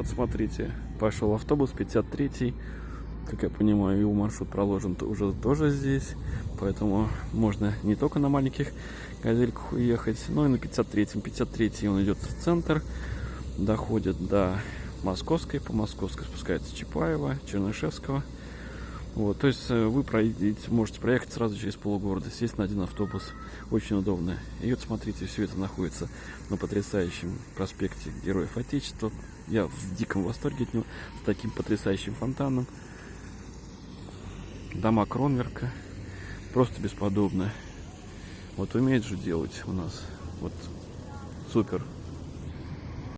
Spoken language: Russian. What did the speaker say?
Вот смотрите, пошел автобус 53 как я понимаю, его маршрут проложен уже тоже здесь. Поэтому можно не только на маленьких газельках уехать, но и на 53-м. 53 он идет в центр, доходит до Московской, по Московской спускается Чапаева, Чернышевского. Вот, то есть э, вы проедете, можете проехать сразу через полгорода, сесть на один автобус, очень удобно. И вот смотрите, все это находится на потрясающем проспекте Героев Отечества. Я в диком восторге от него, с таким потрясающим фонтаном. Дома Кронверка, просто бесподобно. Вот умеет же делать у нас, вот супер.